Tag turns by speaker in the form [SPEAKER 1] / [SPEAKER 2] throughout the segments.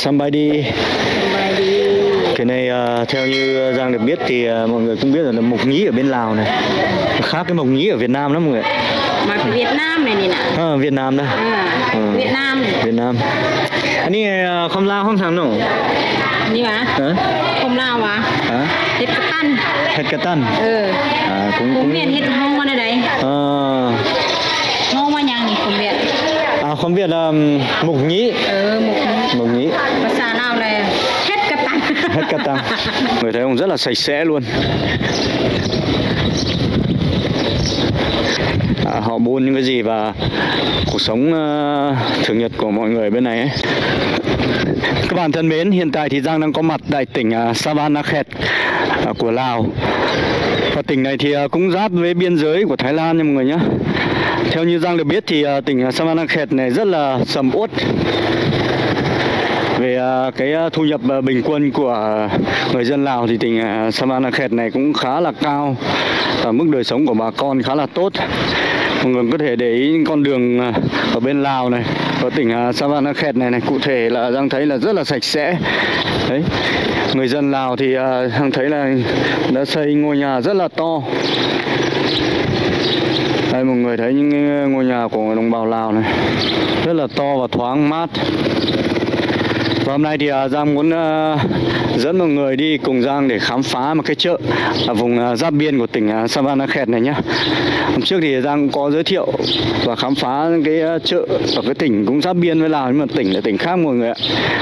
[SPEAKER 1] Somebody. Cái này à, theo như Giang được biết thì à, mọi người cũng biết là mộc nhĩ ở bên Lào này. Khác cái mộc nhĩ ở Việt Nam lắm mọi người.
[SPEAKER 2] Mà Việt Nam này này nè.
[SPEAKER 1] À, Việt Nam đây
[SPEAKER 2] à,
[SPEAKER 1] Ừ.
[SPEAKER 2] Việt Nam này.
[SPEAKER 1] Việt Nam. Anh ấy à, không lao không thằng nào.
[SPEAKER 2] Như mà
[SPEAKER 1] hả?
[SPEAKER 2] Không lao mà
[SPEAKER 1] hả?
[SPEAKER 2] Hết cái tan
[SPEAKER 1] hết cái tân
[SPEAKER 2] ừ.
[SPEAKER 1] À, cũng
[SPEAKER 2] cũng
[SPEAKER 1] cũng
[SPEAKER 2] miền hết ngon mà đây
[SPEAKER 1] à,
[SPEAKER 2] ngon mà nhàng thì không biết
[SPEAKER 1] à không biết là mộc nhĩ.
[SPEAKER 2] Ừ
[SPEAKER 1] mộc nhĩ.
[SPEAKER 2] Và xà nào này hết cái tan
[SPEAKER 1] hết cả tăng người thấy ông rất là sạch sẽ luôn. À, họ buôn những cái gì và cuộc sống ờ, thường nhật của mọi người bên này ấy. các bạn thân mến hiện tại thì Giang đang có mặt tại tỉnh uh, Savanakhet à, của Lào tỉnh này thì à, cũng giáp với biên giới của Thái Lan nha mọi người nhé theo như Giang được biết thì à, tỉnh à, Savanakhet này rất là sầm uất. Về à, cái thu nhập bình quân của người dân Lào thì tỉnh à, Savanakhet này cũng khá là cao. Và mức đời sống của bà con khá là tốt. Mọi người có thể để ý những con đường ở bên Lào này ở tỉnh Savannakhet Savanakhet này này cụ thể là Giang thấy là rất là sạch sẽ. Đấy người dân Lào thì à, thấy là đã xây ngôi nhà rất là to. Đây mọi người thấy những ngôi nhà của đồng bào Lào này rất là to và thoáng mát và hôm nay thì à, Giang muốn ờ, dẫn mọi người đi cùng Giang để khám phá một cái chợ ở vùng à, giáp biên của tỉnh à, Savanakhet này nhé. Hôm trước thì Giang cũng có giới thiệu và khám phá cái ờ, chợ ở cái tỉnh cũng giáp biên với Lào nhưng mà tỉnh là tỉnh khác mọi người ạ.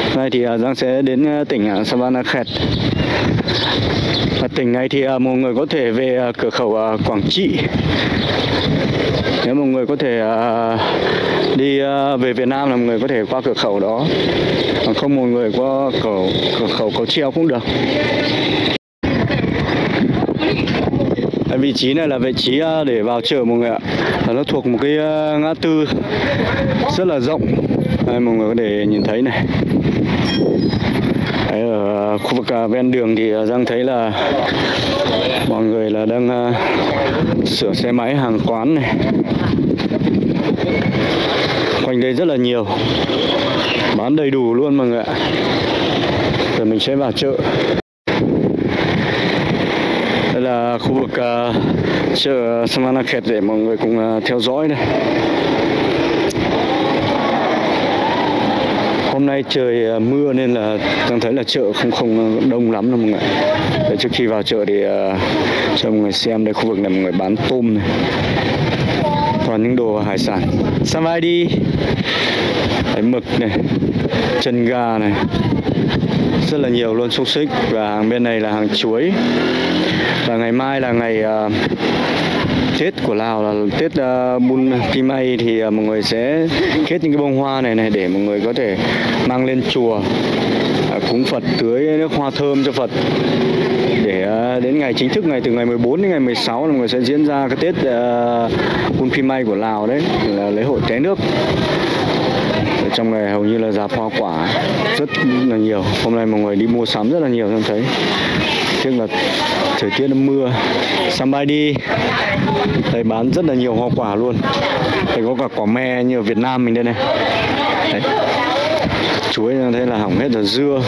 [SPEAKER 1] Hôm nay thì à, Giang sẽ đến ờ, tỉnh à, Savanakhet. Và tỉnh này thì mọi người có thể về cửa khẩu Quảng Trị nếu mọi người có thể đi về Việt Nam là mọi người có thể qua cửa khẩu đó còn không mọi người qua cửa, cửa khẩu cầu treo cũng được. Cái vị trí này là vị trí à, để vào chợ mọi người ạ. Và nó thuộc một cái à, ngã tư rất là rộng. Đây, mọi người có thể nhìn thấy này. Đấy, ở khu vực à, ven đường thì đang Giang thấy là mọi người là đang sửa xe máy hàng quán này quanh đây rất là nhiều. Bán đầy đủ luôn mọi người ạ. Rồi mình sẽ vào chợ. Đây là khu vực uh, chợ Samanakhet để mọi người cùng uh, theo dõi này. Hôm nay trời uh, mưa nên là đang thấy là chợ không không đông lắm đâu mọi người Để trước khi vào chợ thì uh, cho mọi người xem đây khu vực này mọi người bán tôm này toàn những đồ hải sản. Samai đi? Đấy, mực này chân gà này rất là nhiều luôn xúc xích. Và hàng bên này là hàng chuối. Và ngày mai là ngày uh, Tết của Lào là Tết uh, Bun Pimay thì uh, mọi người sẽ kết những cái bông hoa này này để mọi người có thể mang lên chùa uh, cúng Phật tưới nước hoa thơm cho Phật. Để uh, đến ngày chính thức ngày từ ngày 14 đến ngày 16 là mọi người sẽ diễn ra cái Tết uh, Bun Pimay của Lào đấy là lễ hội té nước. Ở trong này hầu như là giá hoa quả rất là nhiều. Hôm nay mọi người đi mua sắm rất là nhiều em thấy tức là thời tiết nó mưa somebody thầy bán rất là nhiều hoa quả luôn. Thầy có cả quả me như ở Việt Nam mình đây này. Đấy. chuối như thế là hỏng hết rồi, dưa,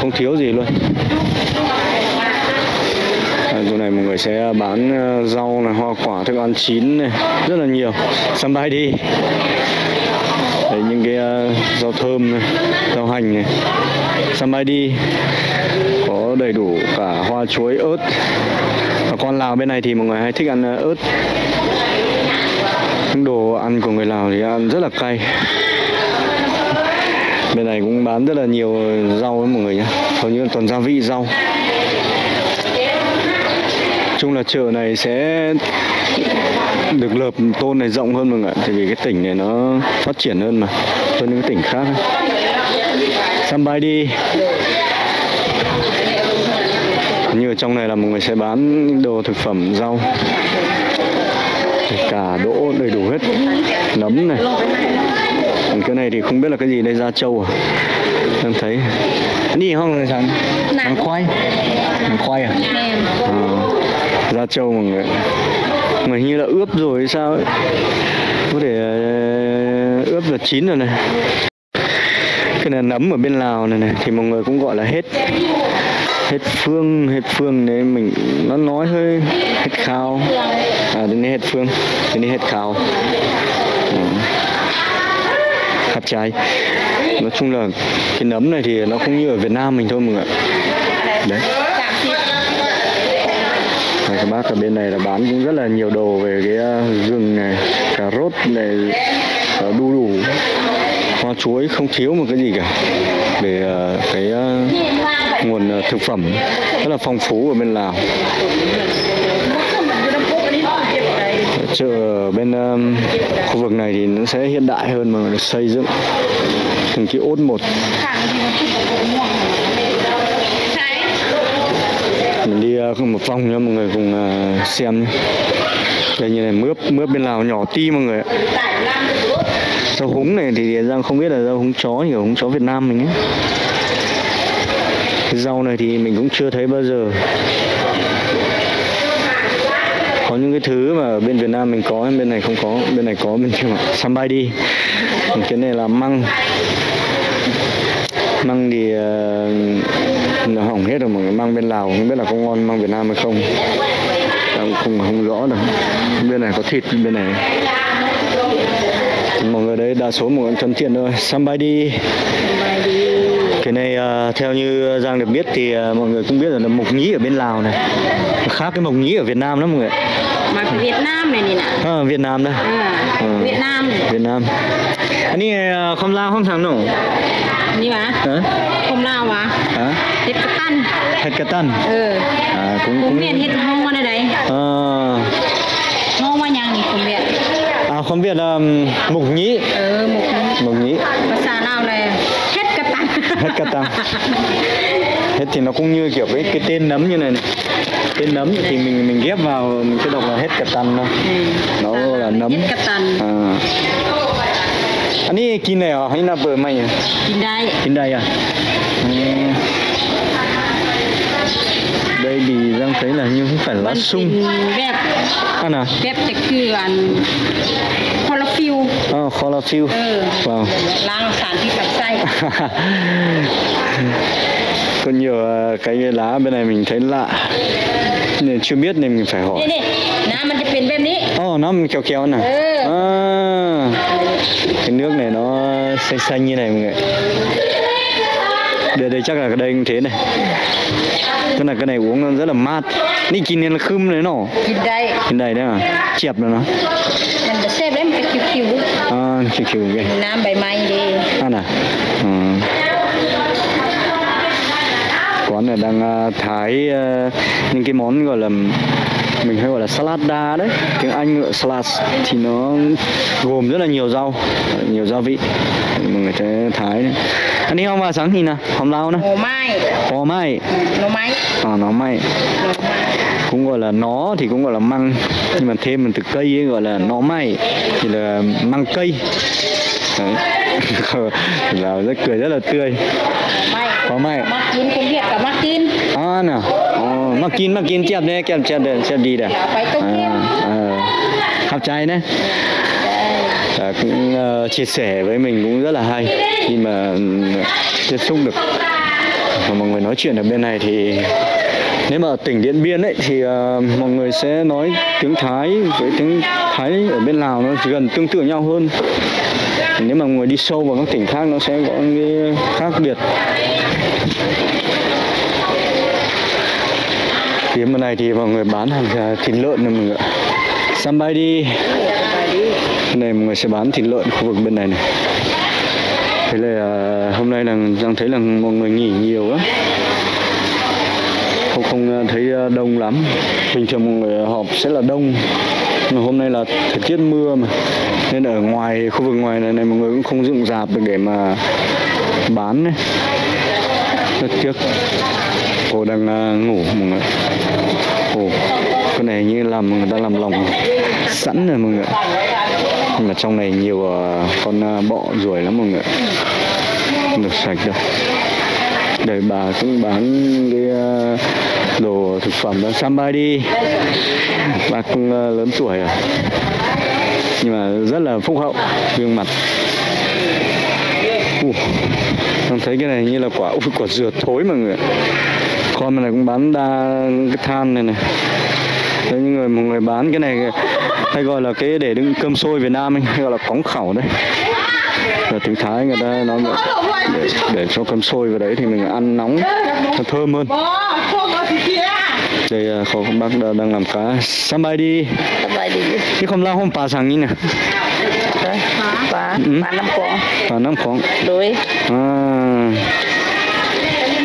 [SPEAKER 1] không thiếu gì luôn. Chỗ này mọi người sẽ bán ờ, rau này, hoa quả, thức ăn chín này, rất là nhiều. Somebody đấy, những cái ờ, rau thơm này, rau hành này. Somebody có đầy đủ cả hoa chuối, ớt. Và con Lào bên này thì mọi người hay thích ăn ờ, ớt. Những đồ ăn của người Lào thì ăn rất là cay. Bên này cũng bán rất là nhiều rau với mọi người nhé hầu như là toàn gia vị rau. Chung là chợ này sẽ được lợp tôn này rộng hơn mọi người ạ, tại vì cái tỉnh này nó phát triển hơn mà, hơn những cái tỉnh khác Somebody như ở trong này là mọi người sẽ bán những đồ thực phẩm rau cả đỗ đầy đủ hết. Nấm này. Cái này thì không biết là cái gì đây da trâu à? Em thấy. Đi không? Là sao hàng khoai. Hàng khoai à? À, da trâu mọi người mà hình như là ướp rồi hay sao ấy? Có thể ờ, ướp là chín rồi này. Cái này nấm ở bên Lào này này thì mọi người cũng gọi là hết hết phương hết phương đấy mình nó nói hơi hết khao. À đến đây hết phương đến đây hết khao. Ờ, Hạt trái. Nói chung là cái nấm này thì nó không như ở Việt Nam mình thôi mọi người đấy. Rồi, các bác ở bên này là bán cũng rất là nhiều đồ về cái uh, gừng này, cà rốt này, ờ, đu đủ, hoa chuối không thiếu một cái gì cả. Để cái nguồn ờ, thực phẩm rất là phong phú ở bên Lào. Chợ bên um, khu vực này thì nó sẽ hiện đại hơn mà được xây dựng từng cái ốt một. Mình đi uh, một vòng nhá mọi người cùng uh, xem nhé. Đây như này mướp mướp bên lào nhỏ ti mọi người ạ. Rau húng này thì Giang không biết là rau húng chó thì húng chó Việt Nam mình ấy cái rau này thì mình cũng chưa thấy bao giờ. Có những cái thứ mà ở bên Việt Nam mình có bên này không có bên này có bên kia mà sambai đi. Cái này là măng. Măng thì uh, nó hỏng hết rồi mọi người. Măng bên Lào không biết là có ngon măng Việt Nam hay không. Không không không rõ được bên này có thịt bên này. Mọi người đấy đa số mọi người thân thiện thôi. Sambai đi cái này uh, theo như Giang được biết thì uh, mọi người cũng biết là mộc nhĩ ở bên Lào này. Nó khác cái mộc nhĩ ở Việt Nam lắm mọi người
[SPEAKER 2] Mà Việt Nam này nè
[SPEAKER 1] à, Việt Nam đây.
[SPEAKER 2] À,
[SPEAKER 1] Ừ.
[SPEAKER 2] Việt Nam này.
[SPEAKER 1] Việt Nam. Anh ấy không lao không thằng nổ.
[SPEAKER 2] Như mà
[SPEAKER 1] hả?
[SPEAKER 2] Không lao mà
[SPEAKER 1] hả?
[SPEAKER 2] Hết cái tan
[SPEAKER 1] hết cái tân
[SPEAKER 2] ừ.
[SPEAKER 1] À cũng
[SPEAKER 2] cũng
[SPEAKER 1] cũng
[SPEAKER 2] miền hết ngon ở đây. Đấy
[SPEAKER 1] à,
[SPEAKER 2] ngon mà nhang thì không biết
[SPEAKER 1] à không biết là um, mộc nhĩ.
[SPEAKER 2] Ừ
[SPEAKER 1] mộc nhĩ.
[SPEAKER 2] Và xà nào này hết cái tan
[SPEAKER 1] hết thì nó cũng như kiểu cái cái tên nấm như này, này. tên nấm thì mình mình ghép vào mình sẽ đọc là hết tăng thôi. Nó là nấm. à. Anh ấy kín này à hay là bờ mày à?
[SPEAKER 2] Trên đây.
[SPEAKER 1] Kín đây à? Ừ. đây thì đang thấy là như không phải là lá sung. Ăn à?
[SPEAKER 2] Vẹp chắc cứ ăn
[SPEAKER 1] nó chlorophyll
[SPEAKER 2] ừ. Vâng.
[SPEAKER 1] wow.
[SPEAKER 2] là sản thì phải xay.
[SPEAKER 1] Có nhiều ờ, cái lá bên này mình thấy lạ. Nên chưa biết nên mình phải hỏi.
[SPEAKER 2] Nè nè mình chụp hình bên đi.
[SPEAKER 1] Ồ nó mình kéo kéo nè.
[SPEAKER 2] Ừ.
[SPEAKER 1] À, cái nước này nó xanh xanh như này mọi người đây đây chắc là đây cũng thế này. Cái này cái này uống rất là mát. Nị chín nên là khum đấy nó.
[SPEAKER 2] Kinh đây.
[SPEAKER 1] Kinh đây đấy à, chẹp nó.
[SPEAKER 2] Ano kikiyuge? Namba đi. Anh
[SPEAKER 1] à? Ừ. Quán này đang à, thái à, những cái món gọi là mình hay gọi là salad da đấy. Tiếng anh gọi salad thì nó gồm rất là nhiều rau nhiều gia vị. Mọi người thấy thái này. Anh đi không vào sáng thì nè
[SPEAKER 2] hôm nào nè
[SPEAKER 1] hồ mai.
[SPEAKER 2] Hồ mai. Nó mai.
[SPEAKER 1] À nó
[SPEAKER 2] mai
[SPEAKER 1] cũng gọi là nó thì cũng gọi là măng nhưng mà thêm từ cây ấy gọi là nó may thì là măng cây. Đấy. là rất cười rất là tươi. Có may.
[SPEAKER 2] Makin công việc cả makin
[SPEAKER 1] à nào. Mắc kín mắc kín chẹp đấy chẹp chẹp đấy chẹp đi đấy
[SPEAKER 2] à,
[SPEAKER 1] à, hấp chai đấy. À, cũng uh, chia sẻ với mình cũng rất là hay. Khi mà uh, tiếp xúc được. Mà mọi người nói chuyện ở bên này thì nếu mà ở tỉnh Điện Biên ấy thì uh, mọi người sẽ nói tiếng Thái với tiếng Thái ở bên Lào nó gần tương tự nhau hơn. Nếu mà người đi sâu vào các tỉnh khác nó sẽ có những cái khác biệt. Phía bên này thì mọi người bán hàng à, thịt lợn này mọi người xăm bay đi. Này mọi người sẽ bán thịt lợn khu vực bên này này. Thế là à, hôm nay là đang thấy là mọi người nghỉ nhiều lắm không không ờ, thấy ờ, đông lắm. Bình thường mọi người họp sẽ là đông mà hôm nay là thời tiết mưa mà. Nên ở ngoài khu vực ngoài này, này mọi người cũng không dựng dạp được để mà bán này Rất tiếc. Cô đang ờ, ngủ mọi người. Ồ, cái này như làm người ta làm lòng sẵn rồi mọi người nhưng mà trong này nhiều con bọ ruồi lắm mọi người không được sạch đâu. Đây bà cũng bán cái thực phẩm đó somebody đi cũng ờ, lớn tuổi rồi nhưng mà rất là phúc hậu gương mặt uh, Con thấy cái này như là quả ui, quả dừa thối mà người. Con này cũng bán đa cái than này này. Đấy, những người một người bán cái này hay gọi là cái để đựng cơm sôi Việt Nam ấy, hay gọi là cóng khẩu đấy. và tiếng Thái người ta nói để, để cho cơm sôi vào đấy thì mình ăn nóng nó thơm hơn.
[SPEAKER 2] Bò, không có gì kia
[SPEAKER 1] đây có các bác đang làm cá sắm
[SPEAKER 3] bay đi? Sâm bay đi,
[SPEAKER 1] cái không lao không phá sang
[SPEAKER 3] nhỉ, phá, ừ. phá bà năm con
[SPEAKER 1] bà năm
[SPEAKER 3] con đối
[SPEAKER 1] à.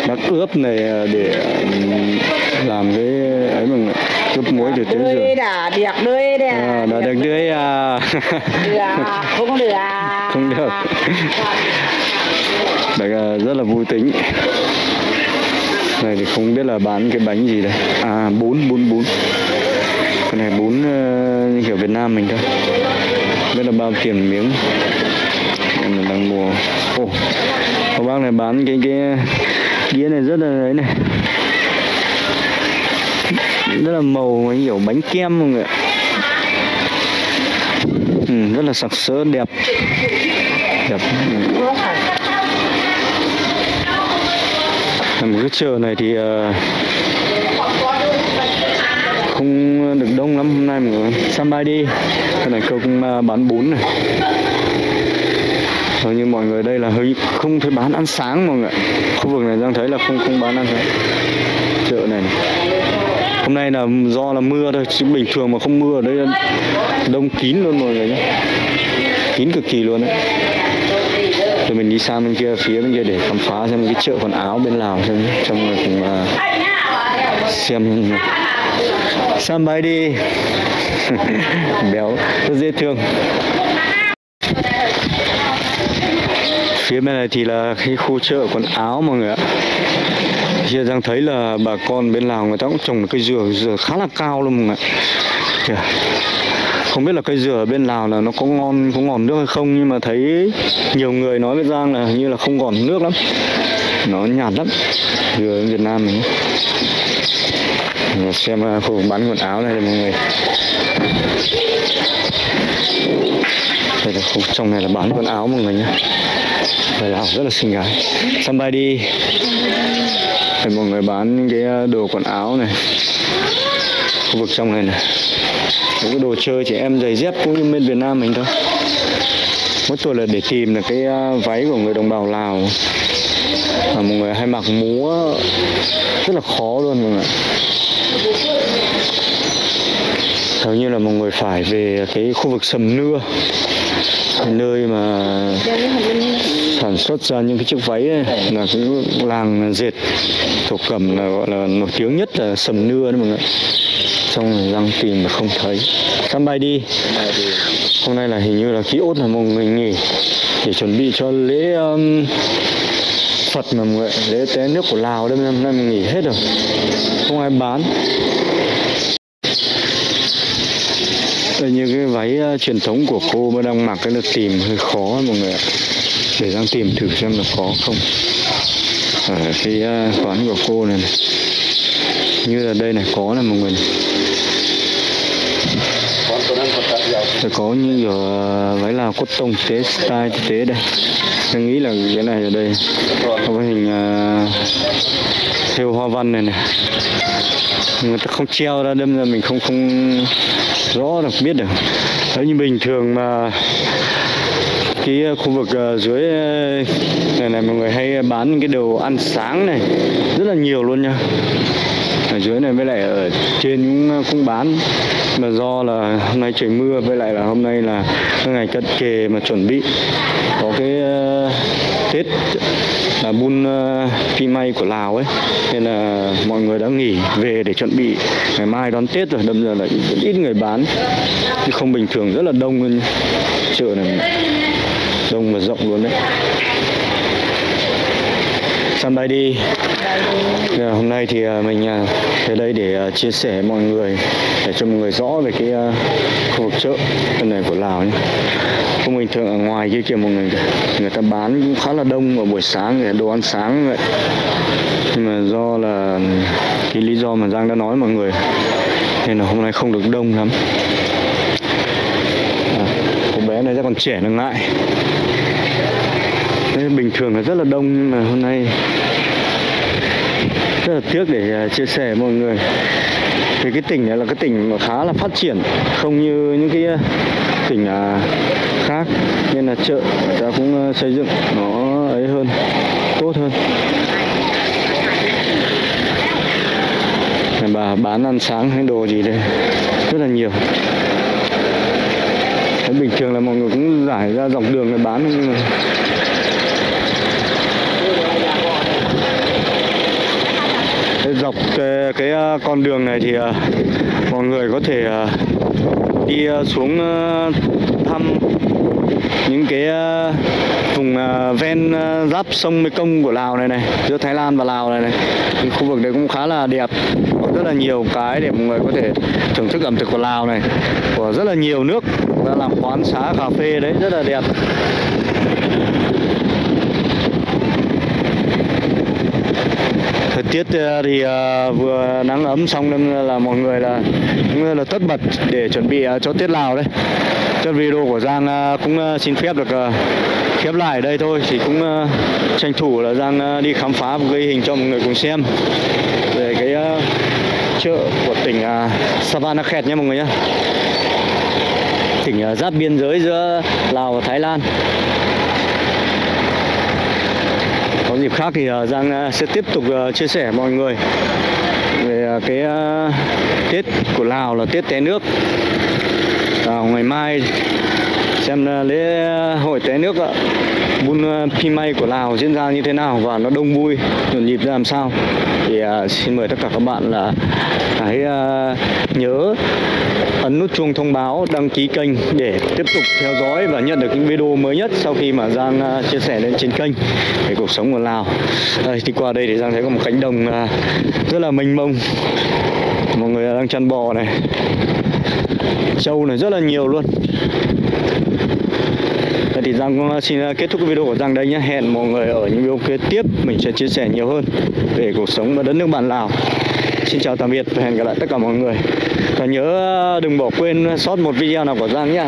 [SPEAKER 1] Bác ướp này à, để à, làm cái ấy bằng cướp muối để tới rồi
[SPEAKER 2] đã đẹp đuôi đấy
[SPEAKER 1] à. à, đã đẹp đuôi à.
[SPEAKER 2] Không được
[SPEAKER 1] không được. Bác rất là vui tính. Này thì không biết là bán cái bánh gì đây. À bún bún bún. Cái này bún uh, kiểu Việt Nam mình thôi. Biết là bao tiền miếng. Em là đang mua. Ồ. Có bác này bán cái cái đĩa này rất là đấy này. Rất là màu anh kiểu bánh kem mọi người ạ. Ừ, rất là sặc sỡ đẹp đẹp một cái chợ này thì ờ, không được đông lắm hôm nay mọi người bay đi. Cái này cô cũng ờ, bán bún này. Hầu như mọi người đây là hơi không thấy bán ăn sáng mọi người. Khu vực này đang thấy là không không bán ăn sáng. Chợ này, này. Hôm nay là do là mưa thôi chứ bình thường mà không mưa ở đây đông kín luôn mọi người nhé. Kín cực kỳ luôn đấy. Rồi mình đi sang bên kia phía bên kia để khám phá xem cái chợ quần áo bên Lào xem. Trong người cùng uh, xem bay đi. Béo rất dễ thương. Phía bên này thì là cái khu chợ quần áo mọi người ạ. Hiện đang thấy là bà con bên Lào người ta cũng trồng cây dừa, dừa khá là cao luôn mọi người ạ. Không biết là cây dừa ở bên Lào là nó có ngon, có ngọt nước hay không Nhưng mà thấy nhiều người nói với Giang là như là không ngọt nước lắm. Nó nhạt lắm. Dừa ở Việt Nam mình. Mình xem khu vực bán quần áo này đây mọi người. Đây là khu trong này là bán quần áo mọi người nhé đây là rất là xinh gái. Somebody đi. Đây mọi người bán những cái ờ, đồ quần áo này. Khu vực trong này này. Những cái đồ chơi trẻ em giày dép cũng như bên Việt Nam mình thôi. Mỗi tuổi là để tìm là cái à, váy của người đồng bào Lào. Mà mọi người hay mặc múa Rất là khó luôn mọi người Hầu như là mọi người phải về cái khu vực sầm nưa. Nơi mà sản xuất ra những cái chiếc váy ấy, là cái làng dệt thổ cẩm là gọi là nổi tiếng nhất là sầm nưa đấy mọi người xong rồi răng tìm mà không thấy. Săn bay đi. Hôm nay là hình như là ký ốt là một người nghỉ để chuẩn bị cho lễ um, Phật mà mọi người lễ tế nước của Lào đây Hôm nay mình nghỉ hết rồi. Không ai bán. Đây như cái váy uh, truyền thống của cô mà đang mặc cái là tìm hơi khó mọi người ạ. Để đang tìm thử xem là có không. Ở cái uh, quán của cô này, này. Như là đây này có là mọi người này. Rồi có như kiểu ờ, váy là cốt tông tế style tế đây. Tôi nghĩ là cái này ở đây có cái hình ờ, uh, theo hoa văn này này. Người ta không treo ra đâm ra mình không không rõ được biết được. Đấy như bình thường mà cái khu vực ờ, dưới này này mọi người hay bán cái đồ ăn sáng này rất là nhiều luôn nha ở dưới này với lại ở trên cũng ờ, cũng bán. Mà do là hôm nay trời mưa với lại là hôm nay là ngày cận kề mà chuẩn bị có cái uh, tết là bun uh, ờ, phi may của lào ấy. Nên là mọi người đã nghỉ về để chuẩn bị. Ngày mai đón tết rồi đâm ra là ít, ít người bán. Chứ không bình thường rất là đông luôn chợ này đông và rộng luôn đấy săn bay đi. Giờ, hôm nay thì à, mình à, tới đây để à, chia sẻ với mọi người để cho mọi người rõ về cái khu vực chợ bên này của Lào nhé. Không bình thường ở ngoài kia kìa mọi người người ta bán cũng khá là đông vào buổi sáng để đồ ăn sáng vậy. Nhưng mà do là ừ, cái lý do mà Giang đã nói mọi người nên là hôm nay không được đông lắm. À, cô bé này rất còn trẻ nó ngại. Đấy, bình thường là rất là đông nhưng mà hôm nay rất là tiếc để à, chia sẻ với mọi người. Thì cái tỉnh này là cái tỉnh mà khá là phát triển không như những cái à, tỉnh à, khác. Nên là chợ người ta cũng xây dựng nó ấy hơn tốt hơn. Này bà bán ăn sáng hay đồ gì đây rất là nhiều. Thế bình thường là mọi người cũng giải ra dọc đường để bán nhưng mà dọc ờ, cái, cái con đường này thì ờ, mọi người có thể đi xuống thăm những cái vùng ven giáp sông Mekong của Lào này này giữa Thái Lan và Lào này này. Cái khu vực đấy cũng khá là đẹp có rất là nhiều cái để mọi người có thể thưởng thức ẩm thực của Lào này của rất là nhiều nước đã làm quán xá cà phê đấy rất là đẹp. Tiết ờ, thì ờ, vừa nắng ấm xong nên là mọi người là cũng là tất bật để chuẩn bị ờ, cho tiết Lào đấy. Cho video của Giang cũng xin phép được khép lại đây thôi thì cũng tranh thủ là Giang đi khám phá một cái hình cho mọi người cùng xem về cái chợ của tỉnh Savanakhet nhé mọi người nhé. Tỉnh giáp biên giới giữa Lào và Thái Lan có dịp khác thì ờ, Giang ờ, sẽ tiếp tục ờ, chia sẻ mọi người về cái Tết của Lào là Tết té nước. Vào ngày mai xem lễ ờ, hội té nước Bun ờ, Pimay của Lào diễn ra như thế nào và nó đông vui nhộn nhịp ra làm sao thì ờ, xin mời tất cả các bạn là hãy ờ, nhớ ấn nút chuông thông báo đăng ký kênh để tiếp tục theo dõi và nhận được những video mới nhất sau khi mà Giang chia sẻ lên trên kênh về cuộc sống của Lào. Đây thì qua đây thì Giang thấy có một cánh đồng rất là mênh mông. Mọi người đang chăn bò này. Trâu này rất là nhiều luôn. Vậy thì Giang cũng xin à, kết thúc video của Giang đây nhé. Hẹn mọi người ở những video kế tiếp, mình sẽ chia sẻ nhiều hơn về cuộc sống ở đất nước bạn Lào. Xin chào tạm biệt và hẹn gặp lại tất cả mọi người. Và nhớ à, đừng bỏ quên sót một video nào của Giang nhé.